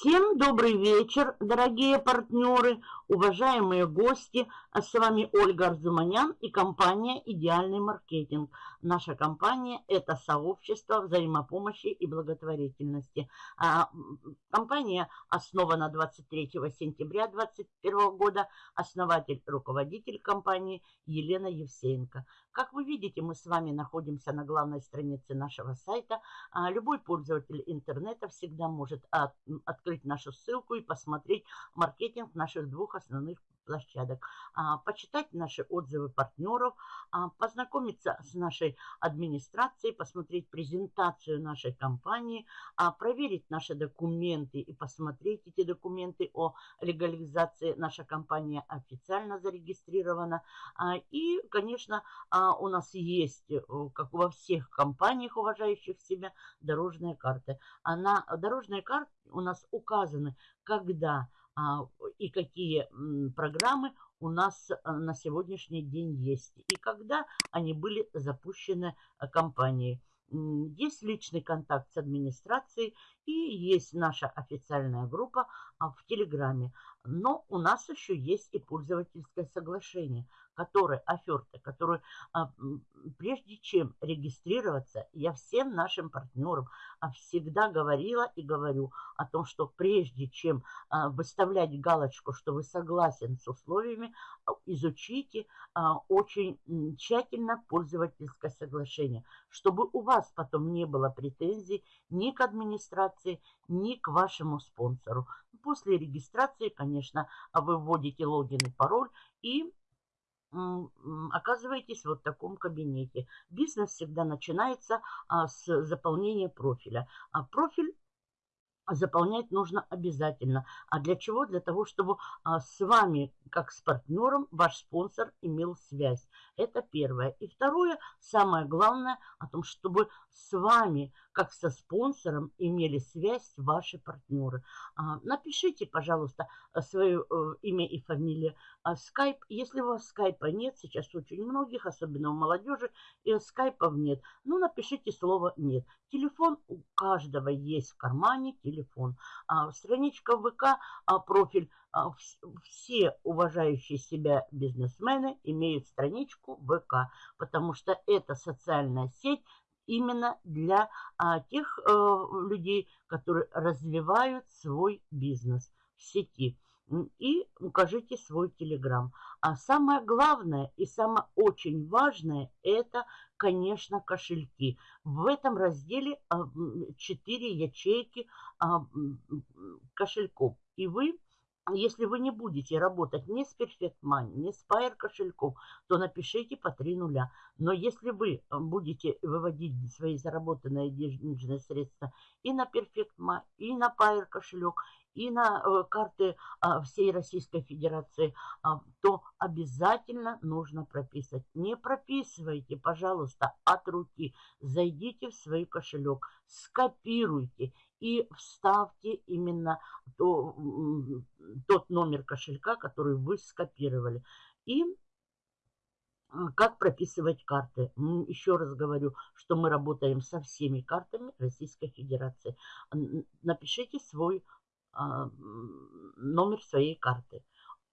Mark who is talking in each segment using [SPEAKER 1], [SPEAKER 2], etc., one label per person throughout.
[SPEAKER 1] Всем добрый вечер, дорогие партнеры, уважаемые гости. А с вами Ольга Арзуманян и компания «Идеальный маркетинг». Наша компания – это сообщество взаимопомощи и благотворительности. А, компания основана 23 сентября 2021 года. Основатель, руководитель компании Елена Евсеенко. Как вы видите, мы с вами находимся на главной странице нашего сайта. А, любой пользователь интернета всегда может открыть нашу ссылку и посмотреть маркетинг наших двух основных площадок, а, почитать наши отзывы партнеров, а, познакомиться с нашей администрацией, посмотреть презентацию нашей компании, а, проверить наши документы и посмотреть эти документы о легализации. Наша компания официально зарегистрирована. И, конечно, у нас есть, э, как во всех компаниях, уважающих себя, дорожные карты. На дорожной карте у нас указаны, когда и какие программы у нас э, на сегодняшний день есть и когда они были запущены э, компанией. Есть личный контакт с администрацией и есть наша официальная группа а, в Телеграме. Но у нас еще есть и пользовательское соглашение, которое, оферта, которое, а, прежде чем регистрироваться, я всем нашим партнерам а, всегда говорила и говорю о том, что прежде чем а, выставлять галочку, что вы согласен с условиями, изучите очень тщательно пользовательское соглашение, чтобы у вас потом не было претензий ни к администрации, ни к вашему спонсору. После регистрации, конечно, вы вводите логин и пароль и оказываетесь вот в таком кабинете. Бизнес всегда начинается а, с заполнения профиля. А профиль заполнять нужно обязательно. А для чего? Для того, чтобы а, с вами, как с партнером, ваш спонсор имел связь. Это первое. И второе, самое главное, о том, чтобы с вами, как со спонсором, имели связь ваши партнеры. А, напишите, пожалуйста, свое э, имя и фамилию. А, скайп, если у вас скайпа нет, сейчас очень многих, особенно у молодежи, и скайпов нет, ну напишите слово «нет». Телефон у каждого есть в кармане, телефон. А, страничка ВК, профиль. Все уважающие себя бизнесмены имеют страничку ВК, потому что это социальная сеть именно для а, тех а, людей, которые развивают свой бизнес в сети и укажите свой телеграм. А самое главное и самое очень важное это, конечно, кошельки. В этом разделе 4 а, ячейки а, кошельков. И вы если вы не будете работать ни с Perfect Money, ни с Pair кошельком, то напишите по 3 нуля. Но если вы будете выводить свои заработанные денежные средства и на Perfect Money, и на Pair кошелек, и на э, карты а, всей Российской Федерации, а, то обязательно нужно прописать. Не прописывайте, пожалуйста, от руки. Зайдите в свой кошелек, скопируйте и вставьте именно то, тот номер кошелька, который вы скопировали. И а, как прописывать карты. Еще раз говорю, что мы работаем со всеми картами Российской Федерации. Напишите свой номер своей карты.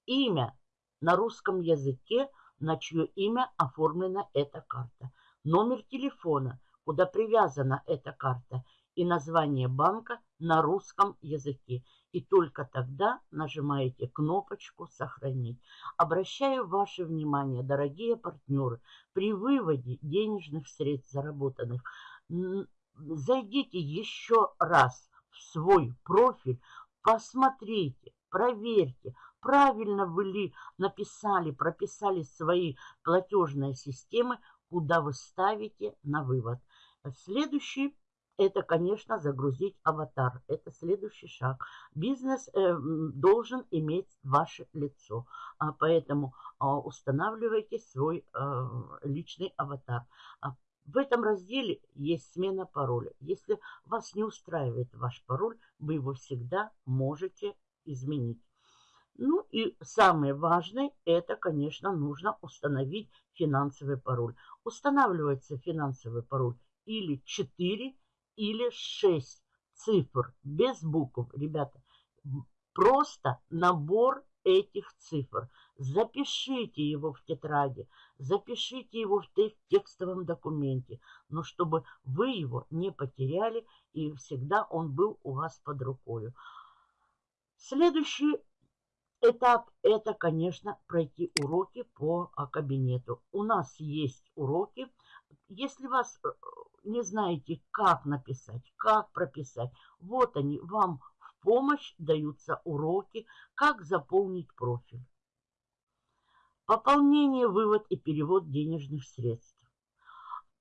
[SPEAKER 1] Имя на русском языке, на чье имя оформлена эта карта. Номер телефона, куда привязана эта карта. И название банка на русском языке. И только тогда нажимаете кнопочку «Сохранить». Обращаю ваше внимание, дорогие партнеры, при выводе денежных средств заработанных, зайдите еще раз в свой профиль, Посмотрите, проверьте, правильно вы ли написали, прописали свои платежные системы, куда вы ставите на вывод. Следующий это, конечно, загрузить аватар. Это следующий шаг. Бизнес э, должен иметь ваше лицо. А, поэтому а, устанавливайте свой э, личный аватар. А, в этом разделе есть смена пароля. Если вас не устраивает ваш пароль, вы его всегда можете изменить. Ну и самое важное, это, конечно, нужно установить финансовый пароль. Устанавливается финансовый пароль или 4, или 6 цифр, без букв. Ребята, просто набор этих цифр. Запишите его в тетради, запишите его в текстовом документе, но чтобы вы его не потеряли и всегда он был у вас под рукой. Следующий этап – это, конечно, пройти уроки по кабинету. У нас есть уроки. Если вас э, не знаете, как написать, как прописать, вот они, вам помощь даются уроки, как заполнить профиль. Пополнение, вывод и перевод денежных средств.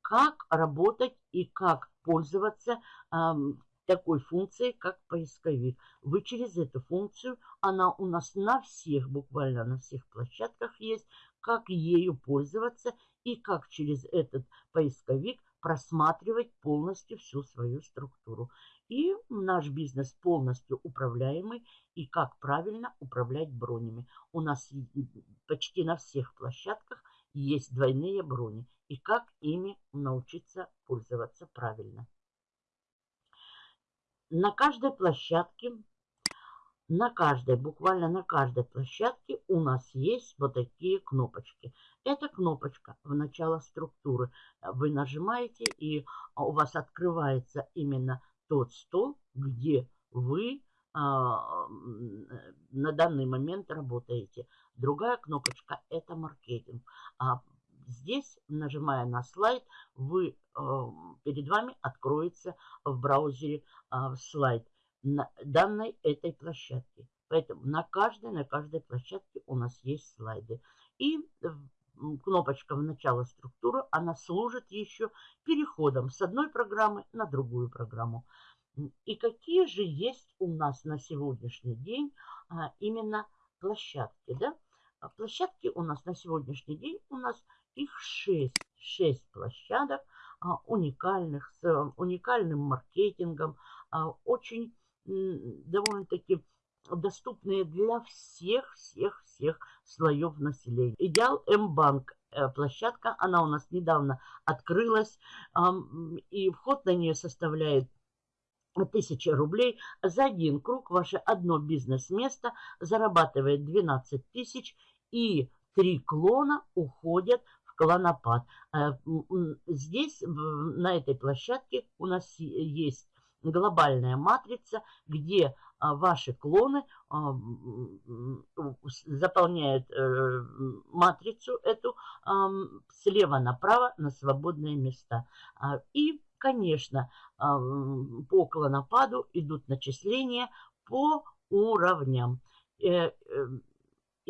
[SPEAKER 1] Как работать и как пользоваться эм, такой функцией, как поисковик. Вы через эту функцию, она у нас на всех, буквально на всех площадках есть, как ею пользоваться и как через этот поисковик просматривать полностью всю свою структуру. И наш бизнес полностью управляемый, и как правильно управлять бронями. У нас почти на всех площадках есть двойные брони, и как ими научиться пользоваться правильно. На каждой площадке на каждой, буквально на каждой площадке у нас есть вот такие кнопочки. Это кнопочка в начало структуры. Вы нажимаете, и у вас открывается именно тот стол, где вы а, на данный момент работаете. Другая кнопочка – это маркетинг. А здесь, нажимая на слайд, вы, а, перед вами откроется в браузере слайд на данной этой площадке. Поэтому на каждой, на каждой площадке у нас есть слайды. И кнопочка в начало структуры, она служит еще переходом с одной программы на другую программу. И какие же есть у нас на сегодняшний день а, именно площадки, да? А площадки у нас на сегодняшний день, у нас их 6, 6 площадок а, уникальных, с а, уникальным маркетингом, очень довольно-таки доступные для всех, всех, всех слоев населения. Идеал М-банк э, площадка, она у нас недавно открылась, и вход на нее составляет 1000 рублей. За один круг ваше одно бизнес-место зарабатывает 12 тысяч, и три клона уходят в клонопад. Э, здесь, на этой площадке, у нас есть глобальная матрица, где ваши клоны а, заполняют э, матрицу эту слева направо на свободные места. А, и, конечно, по клонопаду идут начисления по уровням.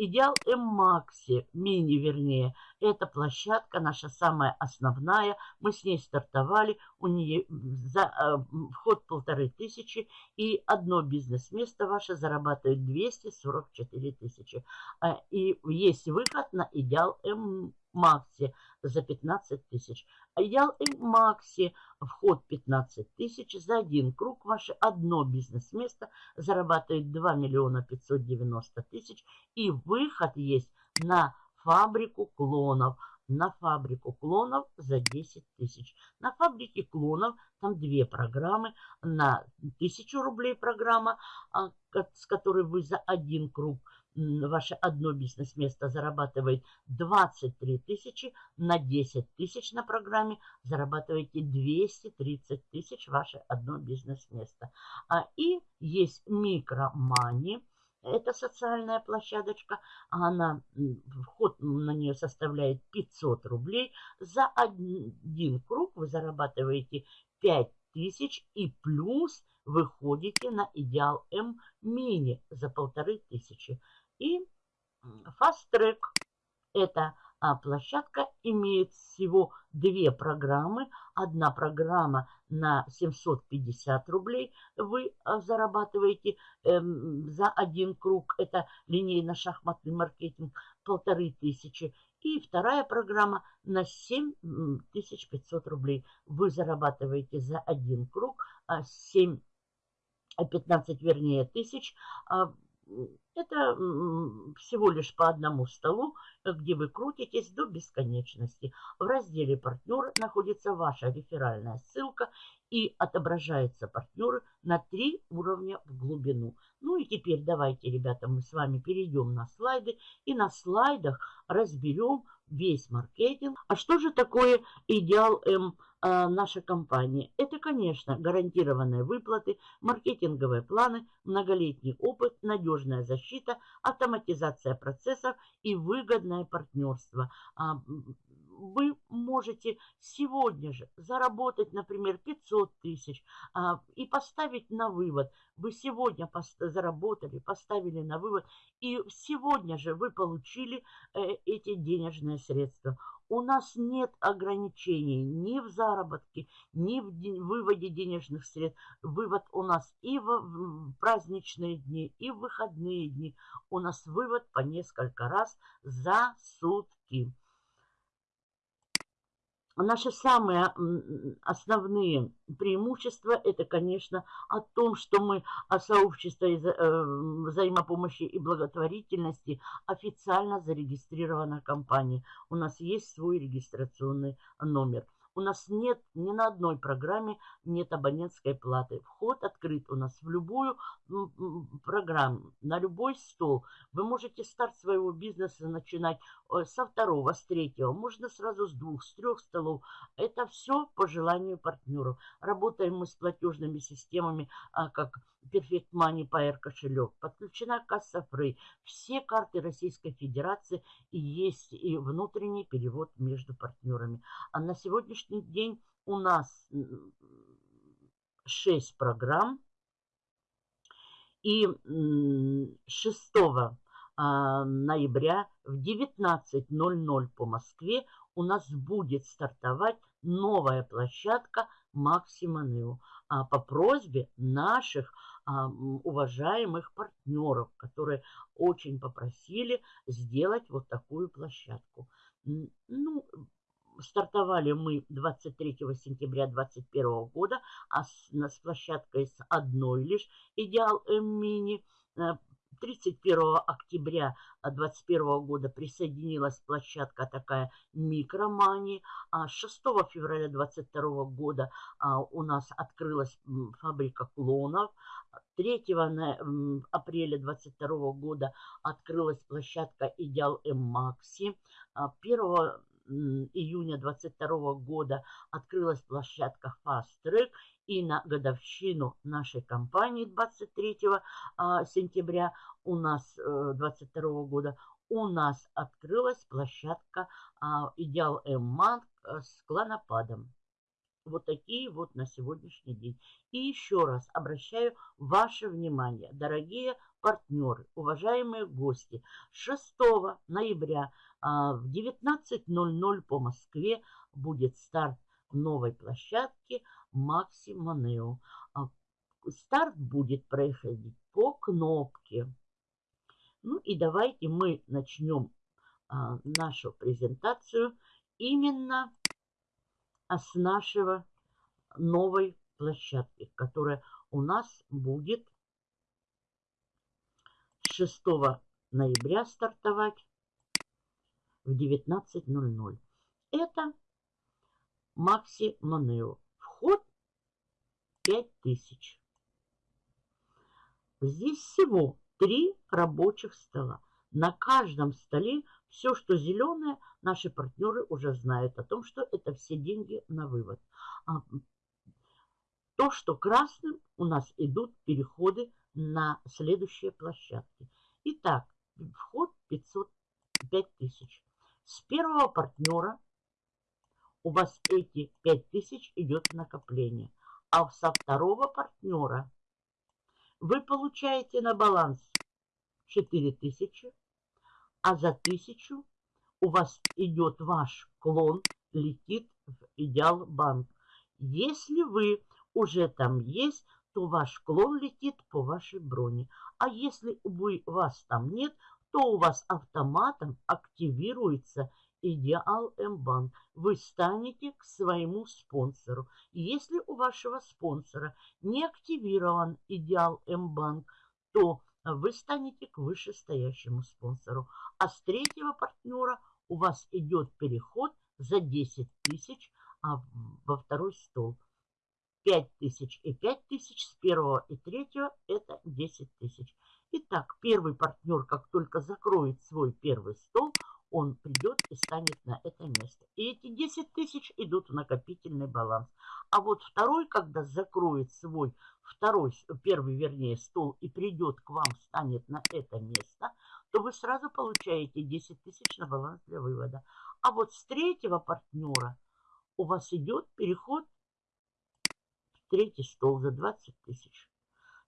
[SPEAKER 1] Идеал М-Макси, мини вернее, это площадка наша самая основная. Мы с ней стартовали, у нее за э, вход полторы тысячи и одно бизнес-место ваше зарабатывает 244 тысячи. Э, и есть выход на Идеал М Макси за 15 тысяч. Идеал Макси вход 15 тысяч. За один круг ваше одно бизнес-место зарабатывает 2 миллиона 590 тысяч. И выход есть на фабрику клонов. На фабрику клонов за 10 тысяч. На фабрике клонов там две программы. На 1000 рублей программа, а, с которой вы за один круг ваше одно бизнес-место зарабатывает 23 тысячи, на 10 тысяч на программе зарабатываете 230 тысяч ваше одно бизнес-место. А, и есть микромани, это социальная площадочка, она, вход на нее составляет 500 рублей. За один круг вы зарабатываете 5 тысяч и плюс выходите на Идеал М мини за полторы тысячи. И Fast Track – это а, площадка имеет всего две программы. Одна программа на 750 рублей вы а, зарабатываете эм, за один круг. Это линейно-шахматный маркетинг полторы тысячи. И вторая программа на 7500 рублей. Вы зарабатываете за один круг 7, а, 15 вернее тысяч это всего лишь по одному столу, где вы крутитесь до бесконечности. В разделе «Партнеры» находится ваша реферальная ссылка и отображаются партнеры на три уровня в глубину. Ну и теперь давайте, ребята, мы с вами перейдем на слайды и на слайдах разберем весь маркетинг. А что же такое идеал М? А, наша компания. Это, конечно, гарантированные выплаты, маркетинговые планы, многолетний опыт, надежная защита, автоматизация процессов и выгодное партнерство. А, вы можете сегодня же заработать, например, 500 тысяч а, и поставить на вывод. Вы сегодня заработали, поставили на вывод, и сегодня же вы получили э, эти денежные средства. У нас нет ограничений ни в заработке, ни в выводе денежных средств. Вывод у нас и в праздничные дни, и в выходные дни. У нас вывод по несколько раз за сутки. Наши самые основные преимущества – это, конечно, о том, что мы о сообществе э, взаимопомощи и благотворительности официально зарегистрирована компания. У нас есть свой регистрационный номер – у нас нет ни на одной программе нет абонентской платы. Вход открыт у нас в любую программу, на любой стол. Вы можете старт своего бизнеса начинать э, со второго, с третьего, можно сразу с двух, с трех столов. Это все по желанию партнеров. Работаем мы с платежными системами, а, как Perfect Money Pair кошелек, подключена касса Free. Все карты Российской Федерации и есть и внутренний перевод между партнерами. А на сегодняшний день у нас 6 программ. И 6 а, ноября в 19.00 по Москве у нас будет стартовать новая площадка Максима Нео а, по просьбе наших уважаемых партнеров, которые очень попросили сделать вот такую площадку. Ну, стартовали мы 23 сентября 2021 года, а с, с площадкой с одной лишь «Идеал М-мини». 31 октября 2021 года присоединилась площадка такая «Микромани». А 6 февраля 2022 года а, у нас открылась фабрика клонов. 3 апреля 2022 года открылась площадка «Идеал М-Макси». 1 июня 2022 года открылась площадка Fast. И на годовщину нашей компании 23 а, сентября у нас 22 э, года у нас открылась площадка а, Идеал М-Манк э, с клонопадом. Вот такие вот на сегодняшний день. И еще раз обращаю ваше внимание, дорогие партнеры, уважаемые гости. 6 ноября а, в 19.00 по Москве будет старт новой площадки Макси Монео. А, старт будет происходить по кнопке. Ну и давайте мы начнем а, нашу презентацию именно с нашего новой площадки, которая у нас будет 6 ноября стартовать в 19.00. Это Макси Монео. Вход 5000. Здесь всего три рабочих стола. На каждом столе все, что зеленое, наши партнеры уже знают о том, что это все деньги на вывод. А то, что красным, у нас идут переходы на следующие площадки. Итак, вход 500, 5000. С первого партнера у вас эти 5000 идет накопление. А со второго партнера вы получаете на баланс 4000, а за 1000 у вас идет ваш клон, летит в Идеал Банк. Если вы уже там есть, то ваш клон летит по вашей броне. А если вы, вас там нет, то у вас автоматом активируется Идеал М-банк. Вы станете к своему спонсору. Если у вашего спонсора не активирован Идеал М-банк, то вы станете к вышестоящему спонсору. А с третьего партнера у вас идет переход за 10 тысяч а, во второй стол. 5 тысяч и 5 тысяч с первого и третьего это 10 тысяч. Итак, первый партнер, как только закроет свой первый стол, он придет и станет на это место. И эти 10 тысяч идут в накопительный баланс. А вот второй, когда закроет свой второй, первый, вернее, стол и придет к вам, станет на это место, то вы сразу получаете 10 тысяч на баланс для вывода. А вот с третьего партнера у вас идет переход в третий стол за 20 тысяч.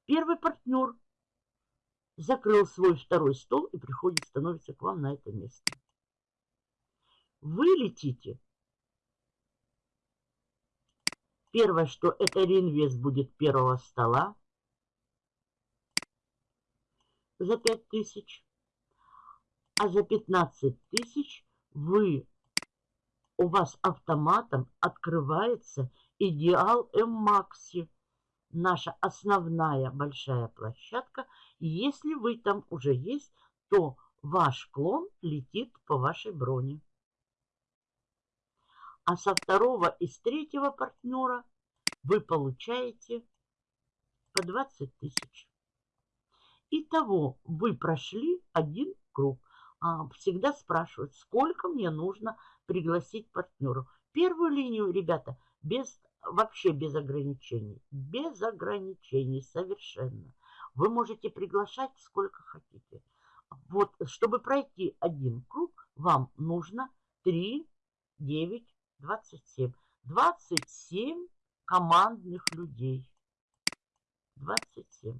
[SPEAKER 1] Первый партнер закрыл свой второй стол и приходит, становится к вам на это место. Вы летите. Первое, что это реинвест будет первого стола за 5 тысяч. А за 15 тысяч вы, у вас автоматом открывается идеал М-Макси. Наша основная большая площадка. Если вы там уже есть, то ваш клон летит по вашей броне а со второго и с третьего партнера вы получаете по 20 тысяч. Итого вы прошли один круг. А, всегда спрашивают, сколько мне нужно пригласить партнеру. Первую линию, ребята, без, вообще без ограничений. Без ограничений совершенно. Вы можете приглашать сколько хотите. Вот, чтобы пройти один круг, вам нужно 3, 9, 27. 27 командных людей. 27.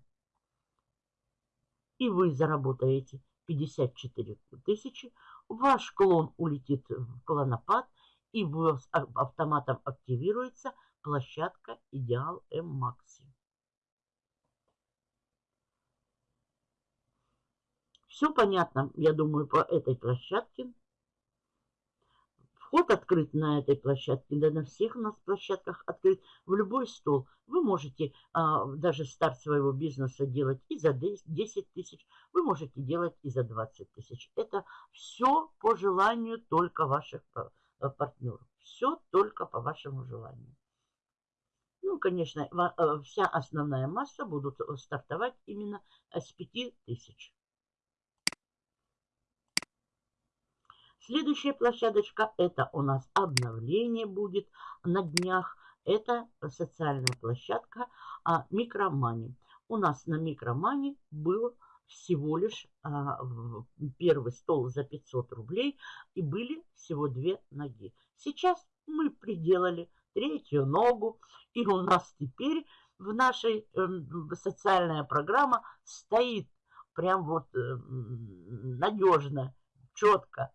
[SPEAKER 1] И вы заработаете 54 тысячи. Ваш клон улетит в клонопад, и вы автоматом активируется площадка Идеал М Макси. Все понятно, я думаю, по этой площадке. Вход открыт на этой площадке, да на всех у нас площадках открыт в любой стол. Вы можете а, даже старт своего бизнеса делать и за 10 тысяч, вы можете делать и за 20 тысяч. Это все по желанию только ваших а, партнеров. Все только по вашему желанию. Ну, конечно, а, вся основная масса будут стартовать именно с 5 тысяч. Следующая площадочка, это у нас обновление будет на днях. Это социальная площадка а, Микромани. У нас на Микромани был всего лишь а, первый стол за 500 рублей и были всего две ноги. Сейчас мы приделали третью ногу и у нас теперь в нашей э, социальная программа стоит прям вот э, надежно, четко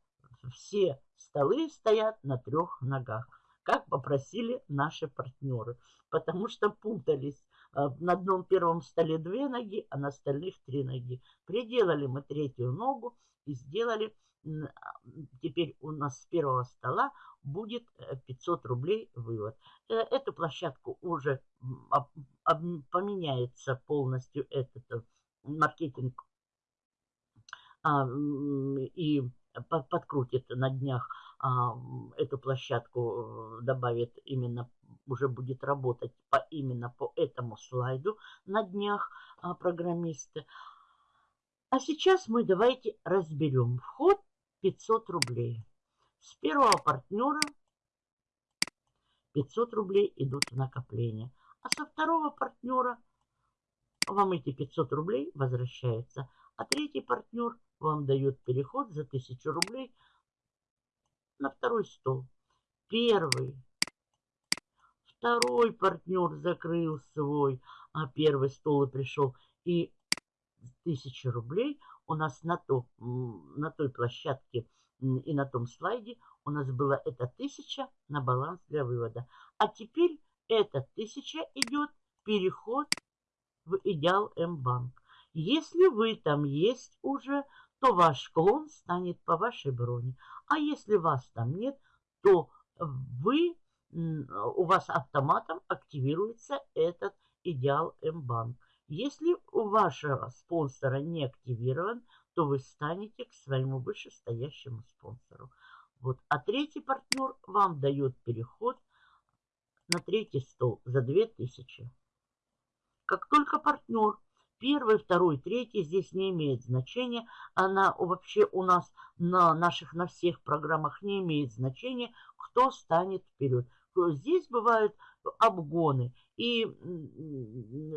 [SPEAKER 1] все столы стоят на трех ногах, как попросили наши партнеры, потому что путались. А, на одном первом столе две ноги, а на остальных три ноги. Приделали мы третью ногу и сделали, а, теперь у нас с первого стола будет 500 э, рублей вывод. Э, эту площадку уже поменяется полностью этот э, маркетинг а, и подкрутит на днях а, эту площадку, э, добавит именно, уже будет работать по, именно по этому слайду на днях а, программисты. А сейчас мы давайте разберем. Вход 500 рублей. С первого партнера 500 рублей идут в накопление. А со второго партнера вам эти 500 рублей возвращаются. А третий партнер вам дает переход за 1000 рублей на второй стол. Первый. Второй партнер закрыл свой, а первый стол и пришел. И 1000 рублей у нас на, то, на той площадке и на том слайде у нас было это 1000 на баланс для вывода. А теперь это 1000 идет переход в идеал М-банк. Если вы там есть уже, то ваш клон станет по вашей броне. А если вас там нет, то вы, у вас автоматом активируется этот идеал М-банк. Если у вашего спонсора не активирован, то вы станете к своему вышестоящему спонсору. Вот. А третий партнер вам дает переход на третий стол за 2000. Как только партнер первый, второй, третий здесь не имеет значения. Она вообще у нас на наших, на всех программах не имеет значения, кто станет вперед. Здесь бывают обгоны. И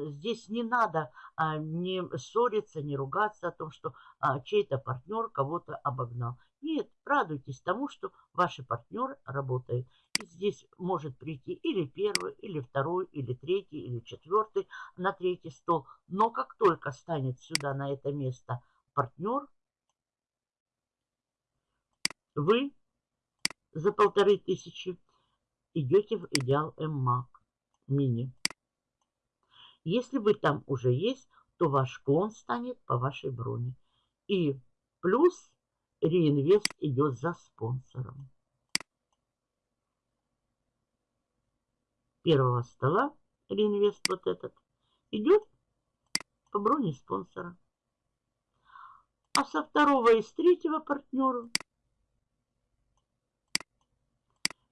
[SPEAKER 1] здесь не надо а, не ссориться, не ругаться о том, что а, чей-то партнер кого-то обогнал. Нет, радуйтесь тому, что ваши партнеры работают. Здесь может прийти или первый, или второй, или третий, или четвертый на третий стол. Но как только станет сюда на это место партнер, вы за полторы тысячи идете в идеал ММАК мини. Если вы там уже есть, то ваш клон станет по вашей броне. И плюс реинвест идет за спонсором. Первого стола реинвест вот этот идет по броне спонсора. А со второго и с третьего партнера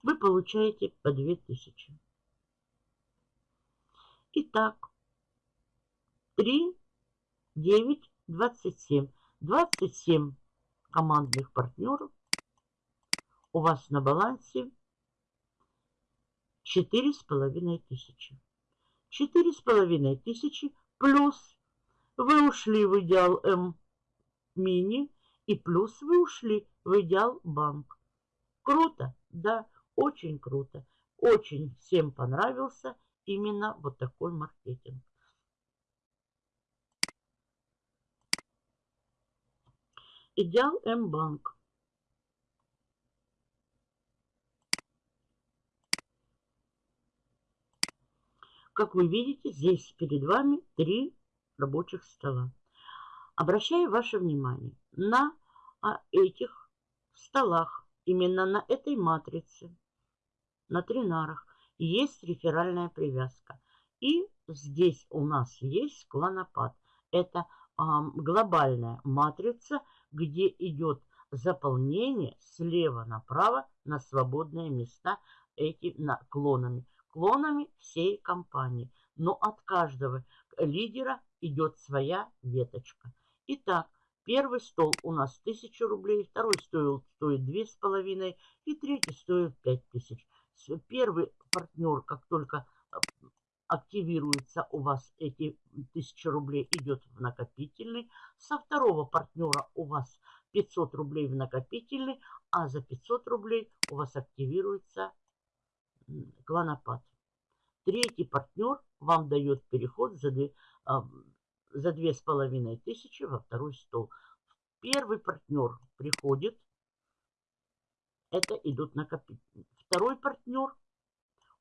[SPEAKER 1] вы получаете по 2000. Итак, 3, 9, 27. 27 командных партнеров у вас на балансе четыре с половиной тысячи. Четыре с половиной тысячи плюс вы ушли в идеал М мини и плюс вы ушли в идеал банк. Круто, да, очень круто. Очень всем понравился именно вот такой маркетинг. Идеал М-банк. Как вы видите, здесь перед вами три рабочих стола. Обращаю ваше внимание на а, этих столах, именно на этой матрице, на тринарах, есть реферальная привязка. И здесь у нас есть клонопад. Это а, глобальная матрица, где идет заполнение слева направо на свободные места эти на, клонами. Всей компании. Но от каждого лидера идет своя веточка. Итак, первый стол у нас 1000 рублей, второй стоил, стоит 2500 и третий стоит 5000. Первый партнер, как только активируется у вас эти 1000 рублей, идет в накопительный. Со второго партнера у вас 500 рублей в накопительный, а за 500 рублей у вас активируется клонопад. Третий партнер вам дает переход за, две, а, за 2500 во второй стол. Первый партнер приходит, это идут накопительные. Второй партнер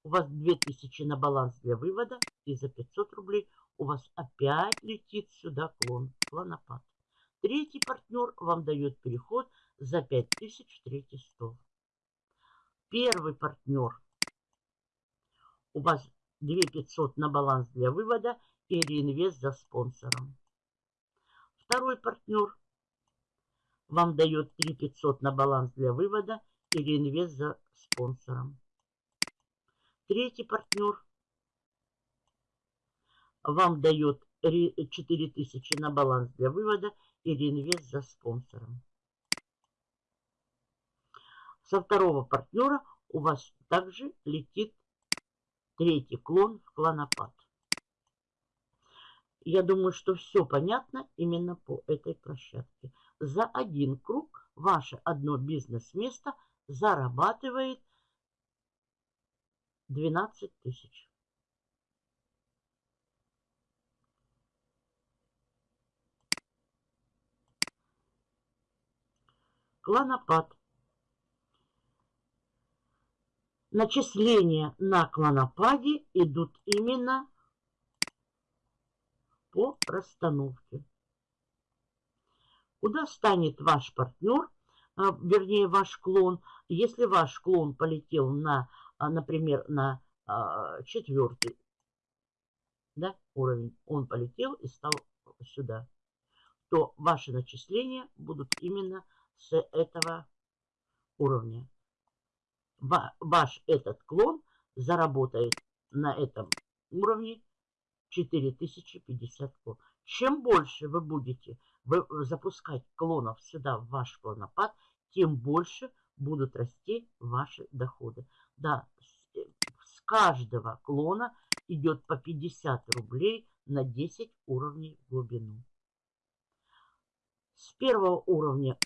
[SPEAKER 1] у вас 2000 на баланс для вывода, и за 500 рублей у вас опять летит сюда клон, клонопад. Третий партнер вам дает переход за 5000 в третий стол. Первый партнер у вас 2500 на баланс для вывода и реинвест за спонсором. Второй партнер вам дает 3500 на баланс для вывода и реинвест за спонсором. Третий партнер вам дает 4000 на баланс для вывода и реинвест за спонсором. Со второго партнера у вас также летит третий клон в клонопад. Я думаю, что все понятно именно по этой площадке. За один круг ваше одно бизнес-место зарабатывает 12 тысяч. Клонопад. Начисления на клонопаде идут именно по расстановке. Куда станет ваш партнер, а, вернее ваш клон, если ваш клон полетел на а, например, на а, четвертый, да, уровень, он полетел и стал сюда, то ваши начисления будут именно с этого уровня. Ваш этот клон заработает на этом уровне 4050 клон. Чем больше вы будете запускать клонов сюда в ваш клонопад, тем больше будут расти ваши доходы. Да, с, с каждого клона идет по 50 рублей на 10 уровней в глубину. С первого уровня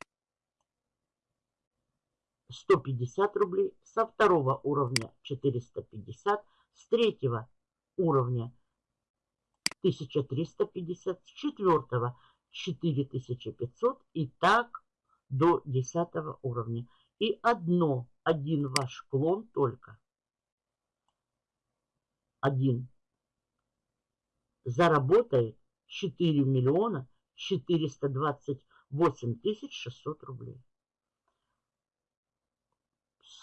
[SPEAKER 1] 150 рублей, со второго уровня 450, с третьего уровня 1350, с четвертого 4500 и так до 10 уровня. И одно, один ваш клон только, один, заработает 4 миллиона 428 тысяч 600 рублей.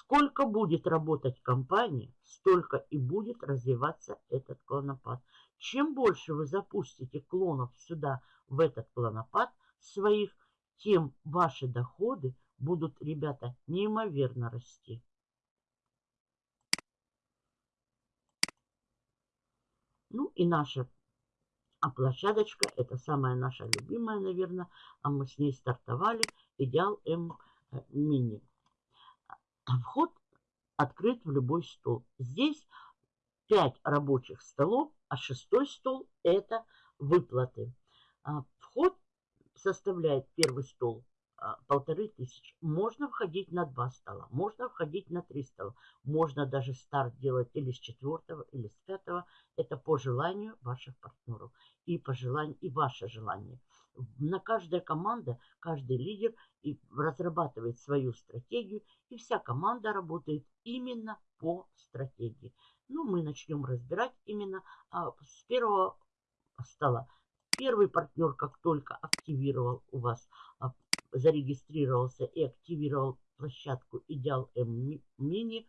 [SPEAKER 1] Сколько будет работать компания, столько и будет развиваться этот клонопад. Чем больше вы запустите клонов сюда, в этот клонопад своих, тем ваши доходы будут, ребята, неимоверно расти. Ну и наша а площадочка, это самая наша любимая, наверное, а мы с ней стартовали, Идеал М э, Мини. Вход открыт в любой стол. Здесь 5 рабочих столов, а шестой стол это выплаты. А, вход составляет первый стол а, полторы тысячи. Можно входить на два стола, можно входить на три стола. Можно даже старт делать или с четвертого, или с пятого. Это по желанию ваших партнеров и по желанию, и ваше желание. На каждая команда, каждый лидер и разрабатывает свою стратегию, и вся команда работает именно по стратегии. Ну, мы начнем разбирать именно а, с первого стола. Первый партнер, как только активировал у вас а, зарегистрировался и активировал площадку Идеал М Мини,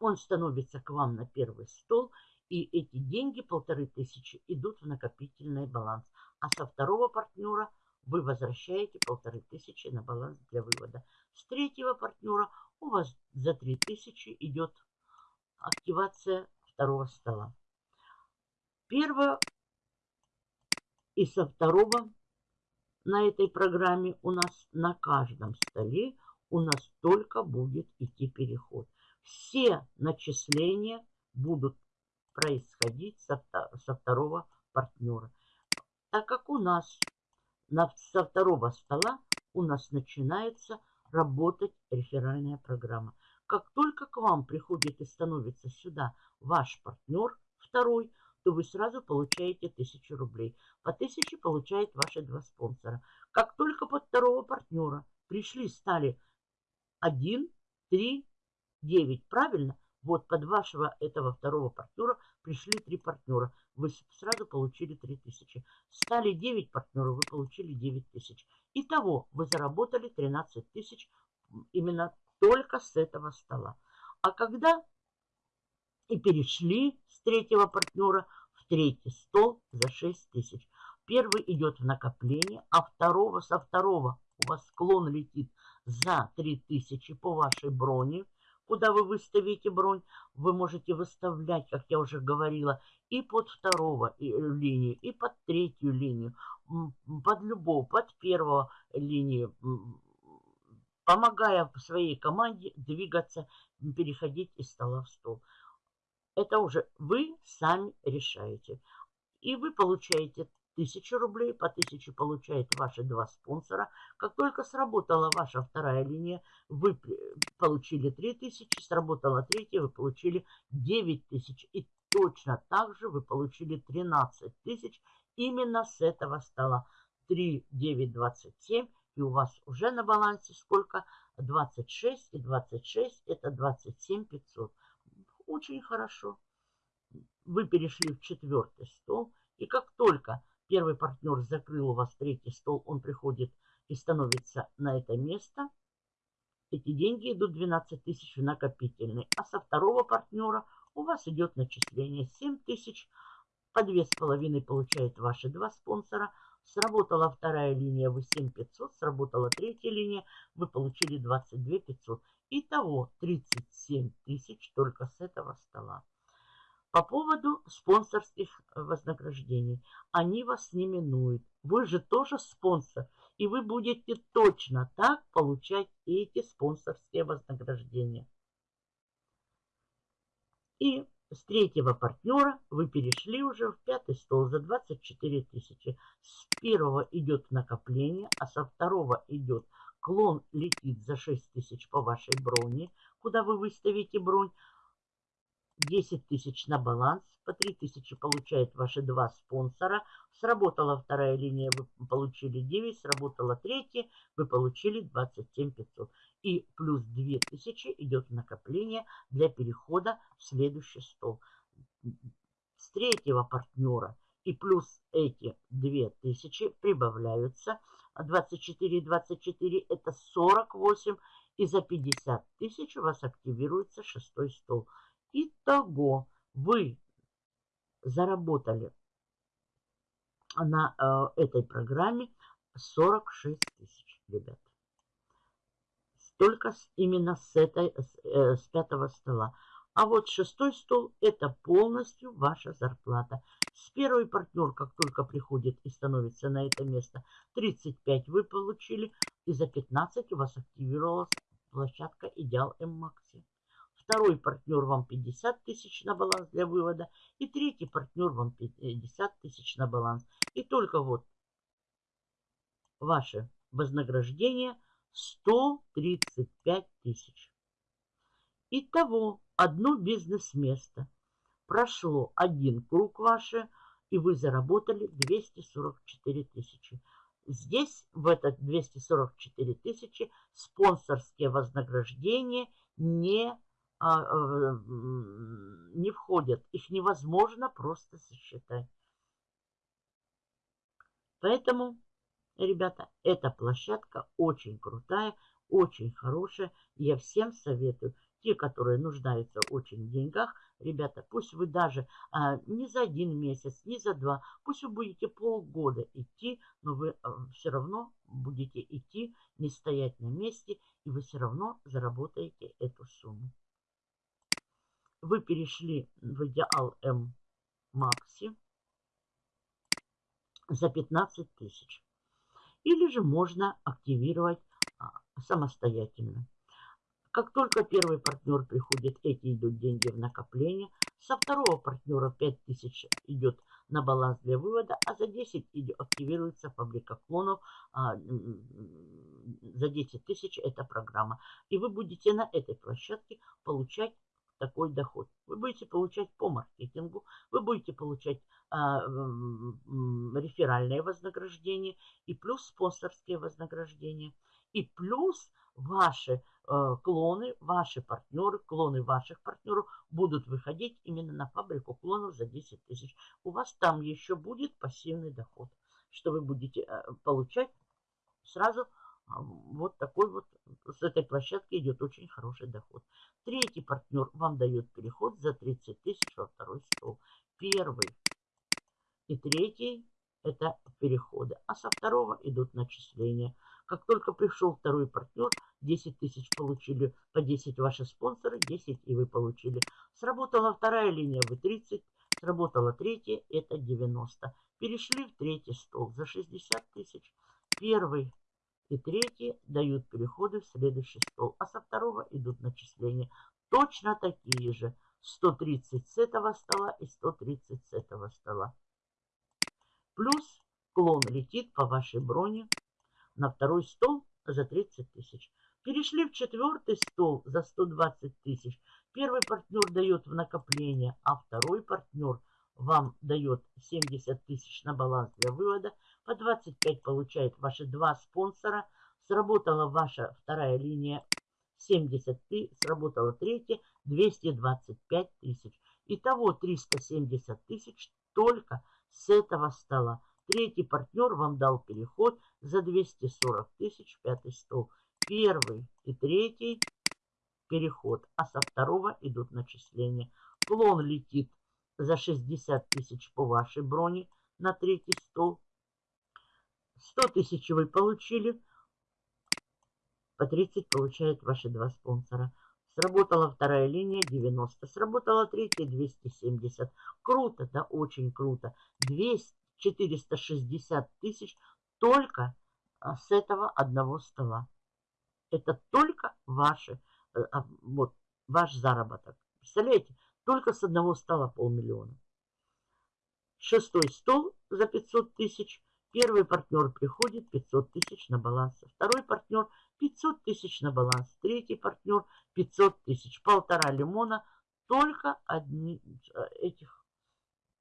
[SPEAKER 1] он становится к вам на первый стол, и эти деньги, полторы тысячи, идут в накопительный баланс. А со второго партнера вы возвращаете полторы тысячи на баланс для вывода. С третьего партнера у вас за три тысячи идет активация второго стола. Первое и со второго на этой программе у нас на каждом столе у нас только будет идти переход. Все начисления будут происходить со, со второго партнера. Так как у нас на, со второго стола у нас начинается работать реферальная программа. Как только к вам приходит и становится сюда ваш партнер, второй, то вы сразу получаете 1000 рублей. По 1000 получает ваши два спонсора. Как только под второго партнера пришли, стали 1, 3, 9, правильно? Вот под вашего этого второго партнера пришли три партнера. Вы сразу получили 3000. Стали 9 партнеров, вы получили 9000. Итого вы заработали 13 тысяч именно только с этого стола. А когда и перешли с третьего партнера в третий стол за 6 тысяч. Первый идет в накопление, а второго со второго у вас склон летит за 3000 по вашей броне. Куда вы выставите бронь, вы можете выставлять, как я уже говорила, и под второго э, линию, и под третью линию, под любого, под первого линию, помогая своей команде двигаться, переходить из стола в стол. Это уже вы сами решаете. И вы получаете 1000 рублей, по 1000 получает ваши два спонсора. Как только сработала ваша вторая линия, вы получили 3000, сработала третья, вы получили 9000. И точно так же вы получили 13 тысяч именно с этого стола. 3, 9, 27. И у вас уже на балансе сколько? 26 и 26 это 27 500 очень хорошо. Вы перешли в четвертый стол, и как только первый партнер закрыл у вас третий стол, он приходит и становится на это место, эти деньги идут 12 тысяч в накопительный. А со второго партнера у вас идет начисление 7 тысяч. По две с половиной получают ваши два спонсора. Сработала вторая линия, вы 7500. Сработала третья линия, вы получили 22 500. Итого 37 тысяч только с этого стола. По поводу спонсорских вознаграждений. Они вас не минуют. Вы же тоже спонсор. И вы будете точно так получать эти спонсорские вознаграждения. И с третьего партнера вы перешли уже в пятый стол за 24 тысячи. С первого идет накопление, а со второго идет клон летит за 6 тысяч по вашей броне, куда вы выставите бронь. 10 тысяч на баланс, по 3 тысячи получают ваши два спонсора. Сработала вторая линия, вы получили 9, сработала третья, вы получили 27 500. И плюс 2 тысячи идет накопление для перехода в следующий стол. С третьего партнера и плюс эти 2 тысячи прибавляются. 24 24 это 48 и за 50 тысяч у вас активируется шестой стол. Итого вы заработали на э, этой программе 46 тысяч, ребят. Только с, именно с, этой, с, э, с пятого стола. А вот шестой стол – это полностью ваша зарплата. С первый партнер, как только приходит и становится на это место, 35 вы получили. И за 15 у вас активировалась площадка Идеал М-Макси. Второй партнер вам 50 тысяч на баланс для вывода. И третий партнер вам 50 тысяч на баланс. И только вот ваше вознаграждение 135 тысяч. Итого одно бизнес-место. Прошло один круг ваше, и вы заработали 244 тысячи. Здесь, в этот 244 тысячи, спонсорские вознаграждения не не входят. Их невозможно просто сосчитать. Поэтому, ребята, эта площадка очень крутая, очень хорошая. Я всем советую. Те, которые нуждаются очень в деньгах, ребята, пусть вы даже а, не за один месяц, не за два, пусть вы будете полгода идти, но вы а, все равно будете идти, не стоять на месте, и вы все равно заработаете эту сумму вы перешли в идеал М Макси за 15 тысяч. Или же можно активировать а, самостоятельно. Как только первый партнер приходит, эти идут деньги в накопление. Со второго партнера 5000 идет на баланс для вывода, а за 10 активируется фабрика клонов. А, за 10 тысяч это программа. И вы будете на этой площадке получать такой доход. Вы будете получать по маркетингу, вы будете получать а, реферальное вознаграждение и плюс спонсорские вознаграждения. И плюс ваши э, клоны, ваши партнеры, клоны ваших партнеров будут выходить именно на фабрику клонов за 10 тысяч. У вас там еще будет пассивный доход, что вы будете э, получать сразу вот такой вот, с этой площадки идет очень хороший доход. Третий партнер вам дает переход за 30 тысяч во второй стол. Первый и третий это переходы, а со второго идут начисления. Как только пришел второй партнер, 10 тысяч получили, по 10 ваши спонсоры, 10 и вы получили. Сработала вторая линия, вы 30, сработала третья, это 90. Перешли в третий стол за 60 тысяч. Первый и третий дают переходы в следующий стол, а со второго идут начисления. Точно такие же. 130 с этого стола и 130 с этого стола. Плюс клон летит по вашей броне на второй стол за 30 тысяч. Перешли в четвертый стол за 120 тысяч. Первый партнер дает в накопление, а второй партнер вам дает 70 тысяч на баланс для вывода – по 25 получают ваши два спонсора. Сработала ваша вторая линия 70 тысяч, сработала третья 225 тысяч. Итого 370 тысяч только с этого стола. Третий партнер вам дал переход за 240 тысяч, пятый стол. Первый и третий переход, а со второго идут начисления. Клон летит за 60 тысяч по вашей броне на третий стол. 100 тысяч вы получили, по 30 получают ваши два спонсора. Сработала вторая линия 90, сработала третья 270. Круто, да, очень круто. 200, 460 тысяч только а, с этого одного стола. Это только ваши, э, а, вот, ваш заработок. Представляете? Только с одного стола полмиллиона. Шестой стол за 500 тысяч. Первый партнер приходит 500 тысяч на баланс. Второй партнер 500 тысяч на баланс. Третий партнер 500 тысяч. Полтора лимона. Только одни э, этих.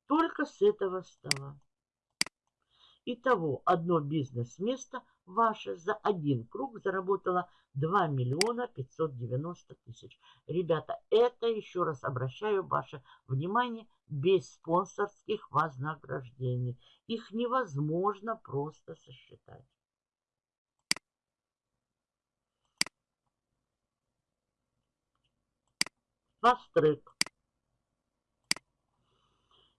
[SPEAKER 1] Только с этого стола. Итого одно бизнес-место ваше за один круг заработало 2 миллиона 590 тысяч. Ребята, это еще раз обращаю ваше внимание без спонсорских вознаграждений. Их невозможно просто сосчитать. Фастрек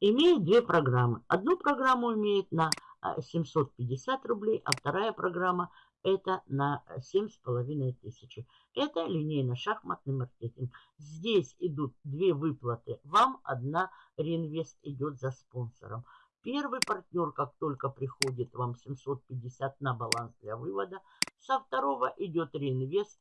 [SPEAKER 1] имеет две программы. Одну программу имеет на 750 а, рублей, а вторая программа это на 7,5 тысячи. Это линейно-шахматный маркетинг. Здесь идут две выплаты. Вам одна реинвест идет за спонсором. Первый партнер, как только приходит вам 750 на баланс для вывода, со второго идет реинвест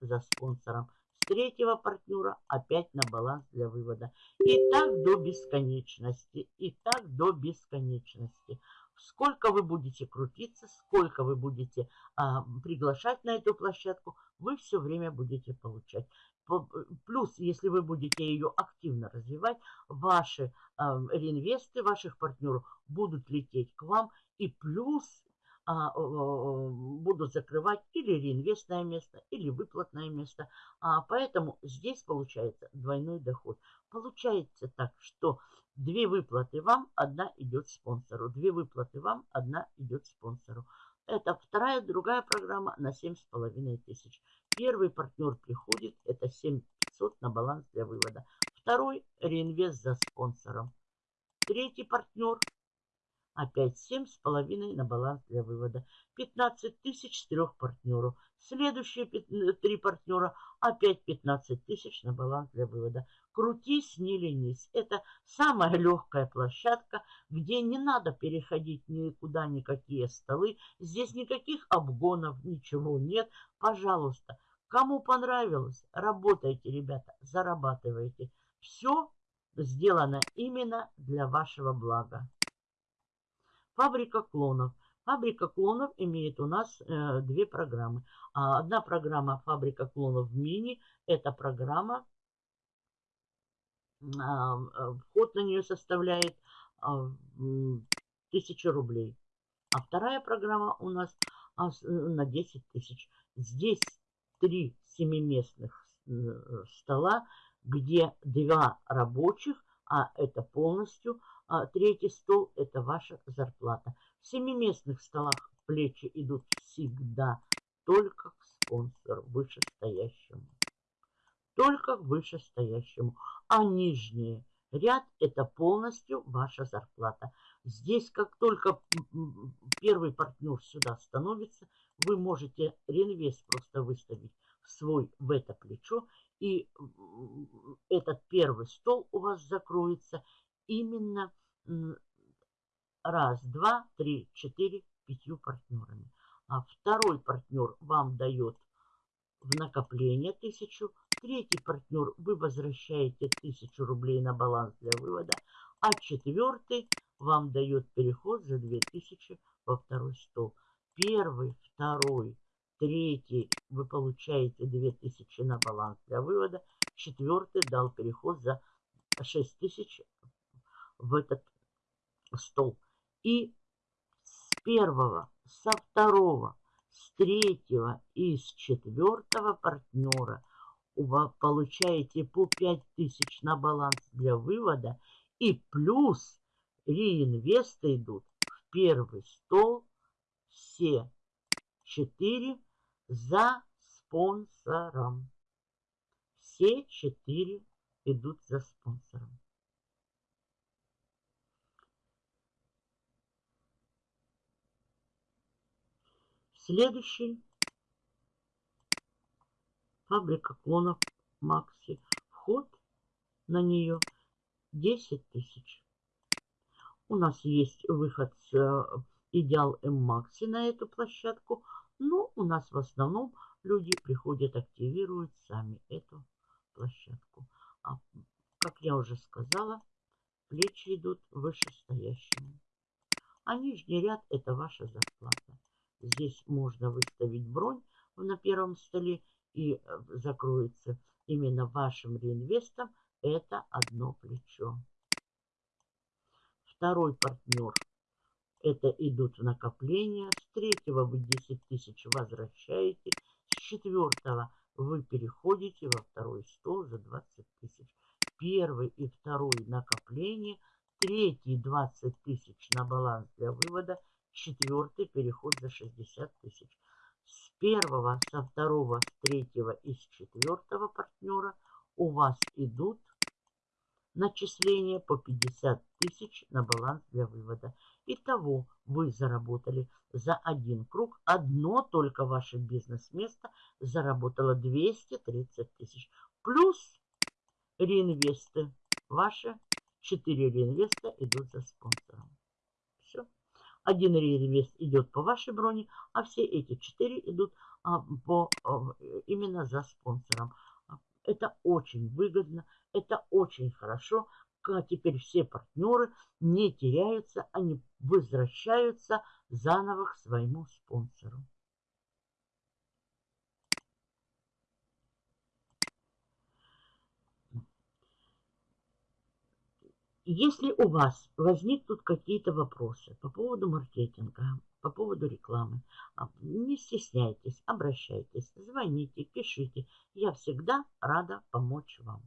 [SPEAKER 1] за спонсором. С третьего партнера опять на баланс для вывода. И так до бесконечности. И так до бесконечности сколько вы будете крутиться, сколько вы будете а, приглашать на эту площадку, вы все время будете получать. Плюс, если вы будете ее активно развивать, ваши а, реинвесты ваших партнеров будут лететь к вам. И плюс а, будут закрывать или реинвестное место, или выплатное место. А, поэтому здесь получается двойной доход. Получается так, что Две выплаты вам, одна идет спонсору. Две выплаты вам, одна идет спонсору. Это вторая, другая программа на 7,5 тысяч. Первый партнер приходит, это 7500 на баланс для вывода. Второй реинвест за спонсором. Третий партнер Опять 7,5 на баланс для вывода. 15 тысяч с трех партнеров. Следующие э, три партнера. Опять 15 тысяч на баланс для вывода. Крутись, не ленись. Это самая легкая площадка, где не надо переходить никуда, никакие столы. Здесь никаких обгонов, ничего нет. Пожалуйста, кому понравилось, работайте, ребята, зарабатывайте. Все сделано именно для вашего блага. Фабрика клонов. Фабрика клонов имеет у нас э, две программы. А одна программа Фабрика клонов мини. Это программа, а, вход на нее составляет а, 1000 рублей. А вторая программа у нас а, на 10 тысяч. Здесь три семиместных э, стола, где два рабочих, а это полностью третий стол – это ваша зарплата. В семиместных столах плечи идут всегда только к спонсору вышестоящему. Только к вышестоящему. А нижний ряд – это полностью ваша зарплата. Здесь, как только первый партнер сюда становится, вы можете реинвест просто выставить свой в это плечо, и этот первый стол у вас закроется, именно раз, два, три, четыре, пятью партнерами. А второй партнер вам дает в накопление тысячу. Третий партнер вы возвращаете тысячу рублей на баланс для вывода. А четвертый вам дает переход за 2000 во второй стол. Первый, второй, третий вы получаете 2000 на баланс для вывода. Четвертый дал переход за 6000 в этот стол. И с первого, со второго, с третьего и с четвертого партнера вы получаете по 5000 на баланс для вывода. И плюс реинвесты идут в первый стол все четыре за спонсором. Все четыре идут за спонсором. Следующий. Фабрика клонов Макси. Вход на нее 10 тысяч. У нас есть выход с э, Идеал М Макси на эту площадку. Но у нас в основном люди приходят, активируют сами эту площадку. А, как я уже сказала, плечи идут вышестоящему. А нижний ряд это ваша зарплата. Здесь можно выставить бронь на первом столе и э, закроется именно вашим реинвестом это одно плечо. Второй партнер это идут накопления. С третьего вы 10 тысяч возвращаете. С четвертого вы переходите во второй стол за 20 тысяч. Первый и второй накопление. Третий 20 тысяч на баланс для вывода. Четвертый переход за 60 тысяч. С первого, со второго, с третьего и с четвертого партнера у вас идут начисления по 50 тысяч на баланс для вывода. Итого вы заработали за один круг. Одно только ваше бизнес-место заработало 230 тысяч. Плюс реинвесты. Ваши 4 реинвеста идут за спонсором. Один реинвест идет по вашей броне, а все эти 4 идут а, по, а, именно за спонсором. Это очень выгодно, это очень хорошо. Теперь все партнеры не теряются, они возвращаются заново к своему спонсору. Если у вас возникнут какие-то вопросы по поводу маркетинга, по поводу рекламы, а, не стесняйтесь, обращайтесь, звоните, пишите. Я всегда рада помочь вам.